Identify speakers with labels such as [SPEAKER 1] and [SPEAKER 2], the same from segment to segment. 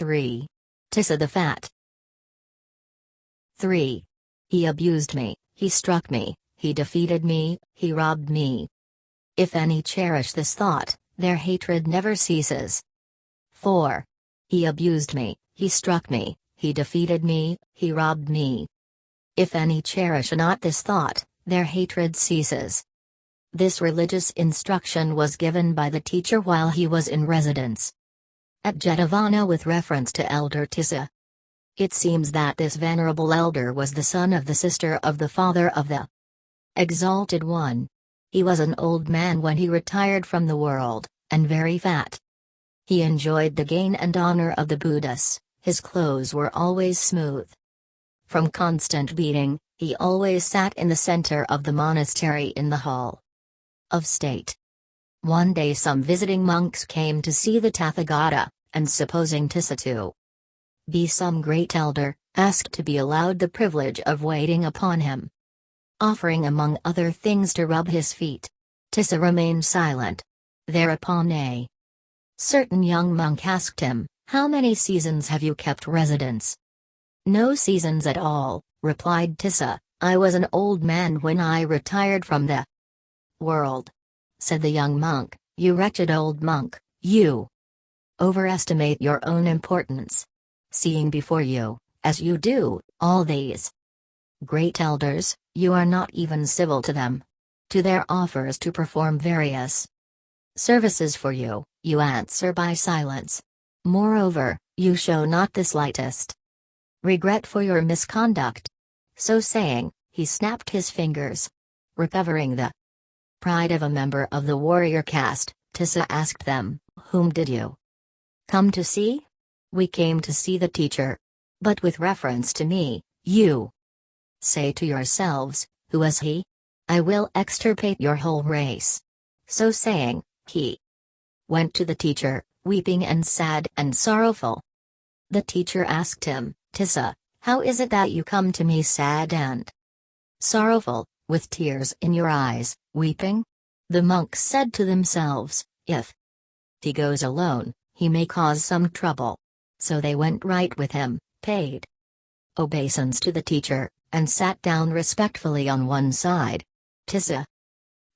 [SPEAKER 1] 3. Tissa the Fat. 3. He abused me, he struck me, he defeated me, he robbed me. If any cherish this thought, their hatred never ceases. 4. He abused me, he struck me, he defeated me, he robbed me. If any cherish not this thought, their hatred ceases. This religious instruction was given by the teacher while he was in residence at Jetavana with reference to Elder Tissa. It seems that this venerable elder was the son of the sister of the father of the Exalted One. He was an old man when he retired from the world, and very fat. He enjoyed the gain and honor of the Buddhas, his clothes were always smooth. From constant beating, he always sat in the center of the monastery in the hall of state. One day some visiting monks came to see the Tathagata, and supposing Tissa to be some great elder, asked to be allowed the privilege of waiting upon him. Offering among other things to rub his feet. Tissa remained silent. Thereupon a certain young monk asked him, How many seasons have you kept residence? No seasons at all, replied Tissa, I was an old man when I retired from the world. Said the young monk, You wretched old monk, you overestimate your own importance. Seeing before you, as you do, all these great elders, you are not even civil to them. To their offers to perform various services for you, you answer by silence. Moreover, you show not the slightest regret for your misconduct. So saying, he snapped his fingers. Recovering the pride of a member of the warrior caste, Tissa asked them, Whom did you come to see? We came to see the teacher. But with reference to me, you say to yourselves, Who is he? I will extirpate your whole race. So saying, he went to the teacher, weeping and sad and sorrowful. The teacher asked him, Tissa, how is it that you come to me sad and sorrowful, with tears in your eyes, weeping? The monks said to themselves, If he goes alone, he may cause some trouble. So they went right with him, paid obeisance to the teacher, and sat down respectfully on one side. Tissa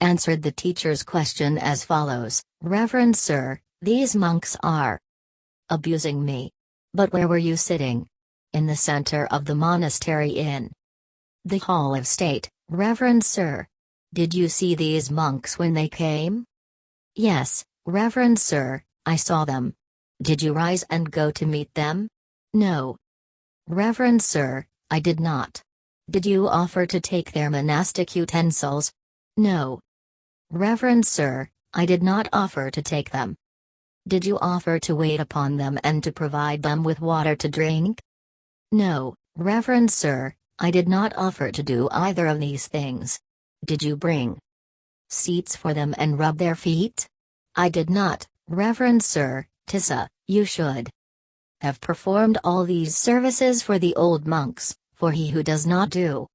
[SPEAKER 1] answered the teacher's question as follows Reverend Sir, these monks are abusing me. But where were you sitting? In the center of the monastery in the Hall of State, Reverend Sir. Did you see these monks when they came? Yes, Reverend Sir, I saw them. Did you rise and go to meet them? No. Reverend Sir, I did not. Did you offer to take their monastic utensils? No. Reverend Sir, I did not offer to take them. Did you offer to wait upon them and to provide them with water to drink? No, Reverend Sir, I did not offer to do either of these things. Did you bring seats for them and rub their feet? I did not, Reverend Sir, Tissa, you should have performed all these services for the old monks, for he who does not do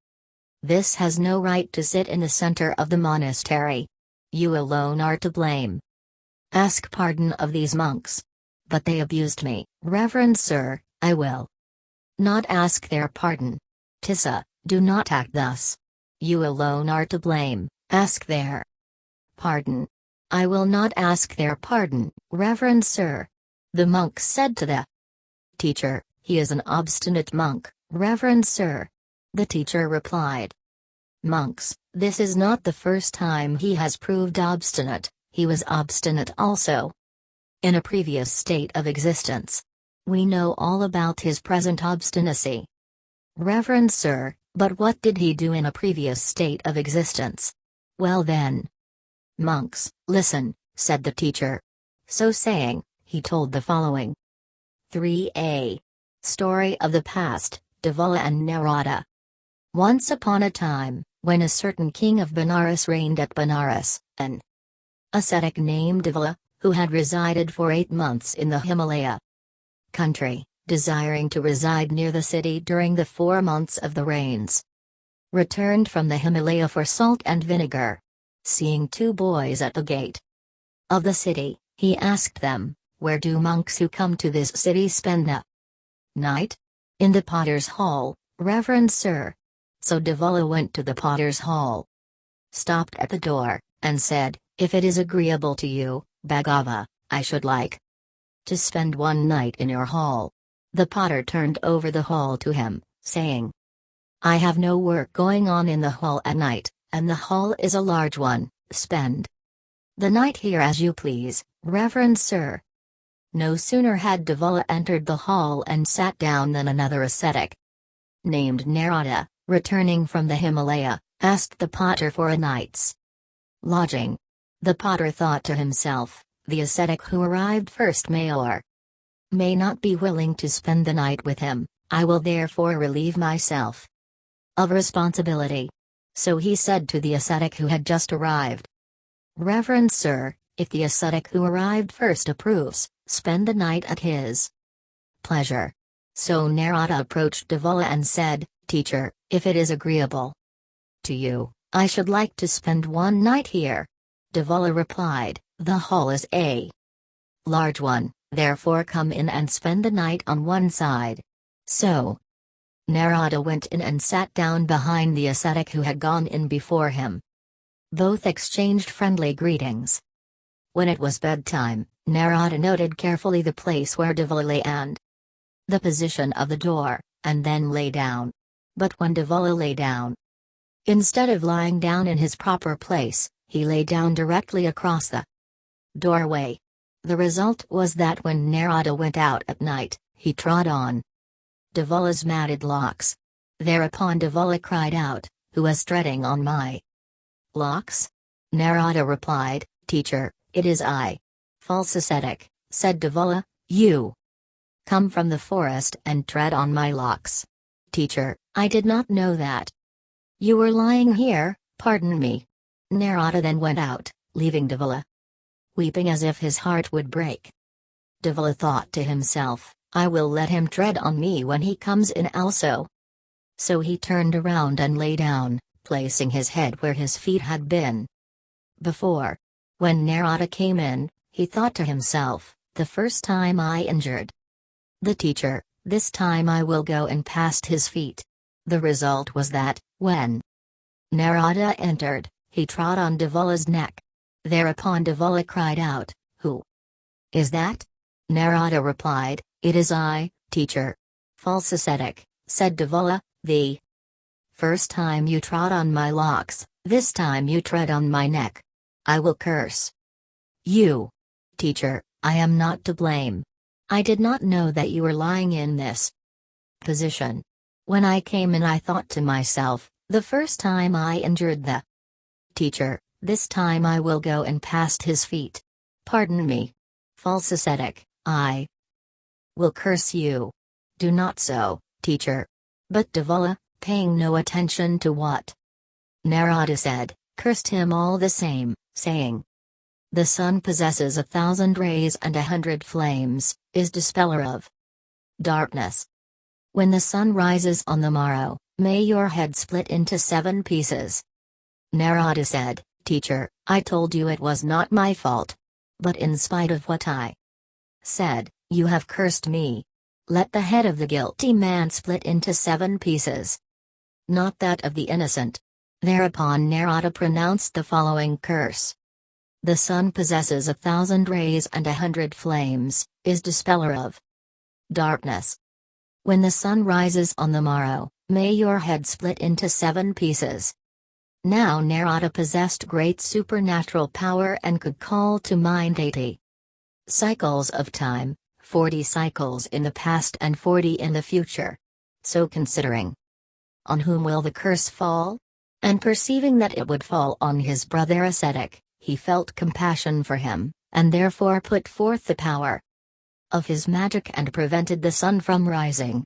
[SPEAKER 1] this has no right to sit in the center of the monastery. You alone are to blame. Ask pardon of these monks. But they abused me, Reverend Sir, I will not ask their pardon. Tissa, do not act thus. You alone are to blame, ask their pardon. I will not ask their pardon, Reverend Sir. The monk said to the teacher, He is an obstinate monk, Reverend Sir. The teacher replied, Monks, this is not the first time he has proved obstinate, he was obstinate also. In a previous state of existence. We know all about his present obstinacy. Reverend Sir, but what did he do in a previous state of existence? Well then. Monks, listen, said the teacher. So saying, he told the following 3a. Story of the Past, Devala and Narada. Once upon a time, when a certain king of Benares reigned at Benares, an ascetic named Devala, who had resided for eight months in the Himalaya country, desiring to reside near the city during the four months of the rains, returned from the Himalaya for salt and vinegar. Seeing two boys at the gate of the city, he asked them, where do monks who come to this city spend the night? In the potter's hall, Reverend Sir. So Devala went to the potter's hall, stopped at the door, and said, If it is agreeable to you, Bhaggava, I should like to spend one night in your hall. The potter turned over the hall to him, saying, I have no work going on in the hall at night, and the hall is a large one, spend the night here as you please, Reverend Sir. No sooner had Devala entered the hall and sat down than another ascetic, named Narada, returning from the Himalaya, asked the potter for a night's lodging. The potter thought to himself, the ascetic who arrived first may or may not be willing to spend the night with him, I will therefore relieve myself of responsibility. So he said to the ascetic who had just arrived, Reverend Sir, if the ascetic who arrived first approves, spend the night at his pleasure. So Narada approached Devala and said, Teacher, if it is agreeable to you, I should like to spend one night here. Devala replied, The hall is a large one, therefore come in and spend the night on one side. So, Narada went in and sat down behind the ascetic who had gone in before him. Both exchanged friendly greetings. When it was bedtime, Narada noted carefully the place where Devala lay and the position of the door, and then lay down. But when Devala lay down, instead of lying down in his proper place, he lay down directly across the doorway. The result was that when Narada went out at night, he trod on Devala's matted locks. Thereupon Devala cried out, Who is treading on my locks? Narada replied, Teacher, it is I. False ascetic, said Devala, you come from the forest and tread on my locks. Teacher, I did not know that. You were lying here, pardon me. Narada then went out, leaving Devala weeping as if his heart would break. Devala thought to himself, I will let him tread on me when he comes in also. So he turned around and lay down, placing his head where his feet had been. Before. When Narada came in, he thought to himself, the first time I injured the teacher, this time I will go and past his feet. The result was that, when Narada entered, he trod on Devala's neck. Thereupon Devala cried out, Who is that? Narada replied, It is I, teacher. False ascetic, said Devala, the first time you trod on my locks, this time you tread on my neck. I will curse you. Teacher, I am not to blame. I did not know that you were lying in this position. When I came in, I thought to myself, the first time I injured the teacher, this time I will go and past his feet. Pardon me. False ascetic, I will curse you. Do not so, teacher. But Devala, paying no attention to what Narada said, cursed him all the same, saying, the sun possesses a thousand rays and a hundred flames, is dispeller of darkness. When the sun rises on the morrow, may your head split into seven pieces. Narada said, Teacher, I told you it was not my fault. But in spite of what I said, you have cursed me. Let the head of the guilty man split into seven pieces. Not that of the innocent. Thereupon Narada pronounced the following curse. The sun possesses a thousand rays and a hundred flames, is dispeller of darkness. When the sun rises on the morrow, may your head split into seven pieces. Now Narada possessed great supernatural power and could call to mind 80 cycles of time, 40 cycles in the past and 40 in the future. So considering on whom will the curse fall? And perceiving that it would fall on his brother ascetic, he felt compassion for him, and therefore put forth the power of his magic and prevented the sun from rising.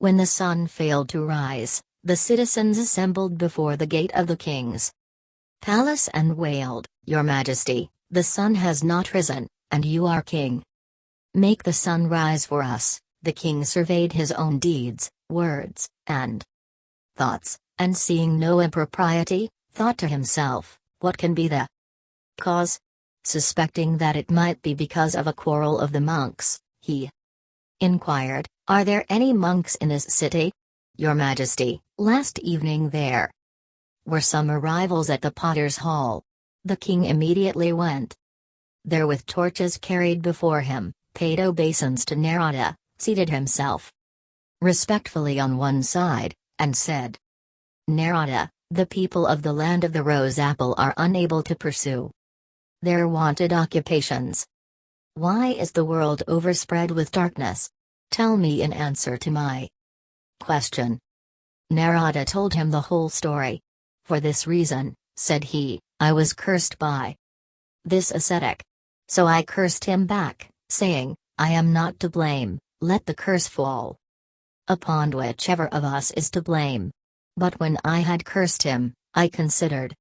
[SPEAKER 1] When the sun failed to rise, the citizens assembled before the gate of the king's palace and wailed, Your Majesty, the sun has not risen, and you are king. Make the sun rise for us. The king surveyed his own deeds, words, and thoughts, and seeing no impropriety, thought to himself, What can be the cause. Suspecting that it might be because of a quarrel of the monks, he inquired, Are there any monks in this city? Your Majesty, last evening there were some arrivals at the Potter's Hall. The king immediately went there with torches carried before him, paid obeisance to Narada, seated himself respectfully on one side, and said, Narada, the people of the land of the rose apple are unable to pursue their wanted occupations. Why is the world overspread with darkness? Tell me in answer to my question. Narada told him the whole story. For this reason, said he, I was cursed by this ascetic. So I cursed him back, saying, I am not to blame, let the curse fall upon whichever of us is to blame. But when I had cursed him, I considered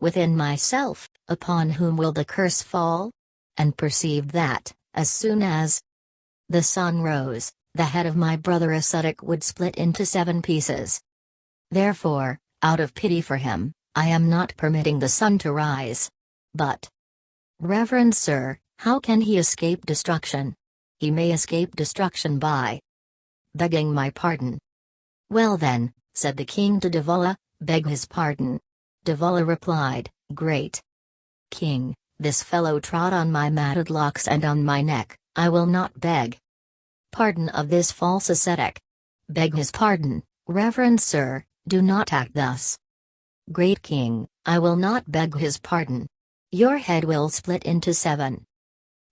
[SPEAKER 1] within myself, upon whom will the curse fall? And perceived that, as soon as the sun rose, the head of my brother ascetic would split into seven pieces. Therefore, out of pity for him, I am not permitting the sun to rise. But, Reverend Sir, how can he escape destruction? He may escape destruction by begging my pardon. Well then, said the king to Devala, beg his pardon. Devala replied, Great king, this fellow trod on my matted locks and on my neck, I will not beg pardon of this false ascetic. Beg his pardon, reverend sir, do not act thus. Great king, I will not beg his pardon. Your head will split into seven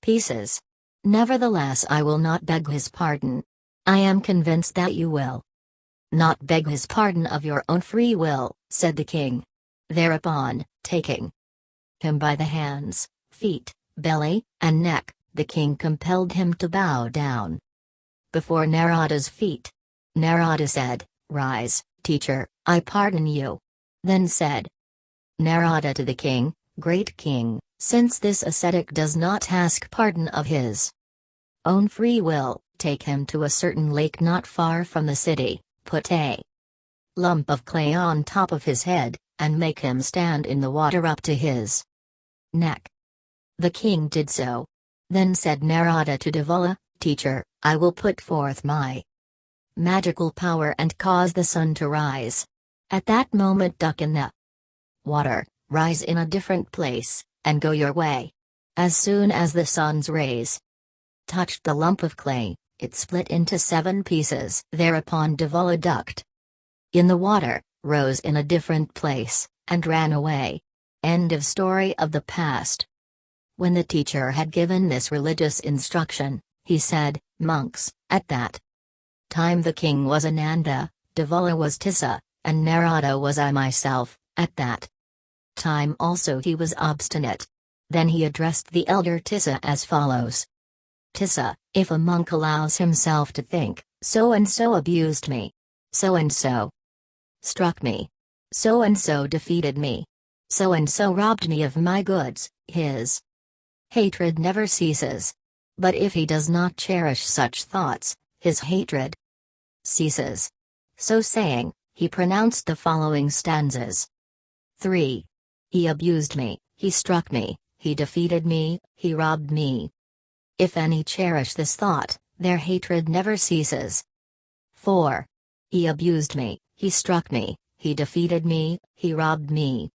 [SPEAKER 1] pieces. Nevertheless, I will not beg his pardon. I am convinced that you will not beg his pardon of your own free will, said the king. Thereupon, taking him by the hands, feet, belly, and neck, the king compelled him to bow down before Narada's feet. Narada said, Rise, teacher, I pardon you. Then said Narada to the king, Great king, since this ascetic does not ask pardon of his own free will, take him to a certain lake not far from the city, put a lump of clay on top of his head, and make him stand in the water up to his neck. The king did so. Then said Narada to Devala, Teacher, I will put forth my magical power and cause the sun to rise. At that moment duck in the water, rise in a different place, and go your way. As soon as the sun's rays touched the lump of clay, it split into seven pieces. Thereupon Devala ducked in the water, rose in a different place, and ran away. End of story of the past. When the teacher had given this religious instruction, he said, Monks, at that time the king was Ananda, Devala was Tissa, and Narada was I myself, at that time also he was obstinate. Then he addressed the elder Tissa as follows Tissa, if a monk allows himself to think, so and so abused me. So and so struck me. So and so defeated me. So and so robbed me of my goods, his hatred never ceases. But if he does not cherish such thoughts, his hatred ceases. So saying, he pronounced the following stanzas 3. He abused me, he struck me, he defeated me, he robbed me. If any cherish this thought, their hatred never ceases. 4. He abused me, he struck me, he defeated me, he robbed me.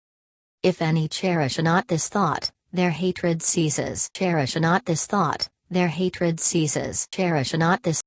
[SPEAKER 1] If any cherish not this thought, their hatred ceases. Cherish not this thought, their hatred ceases. Cherish not this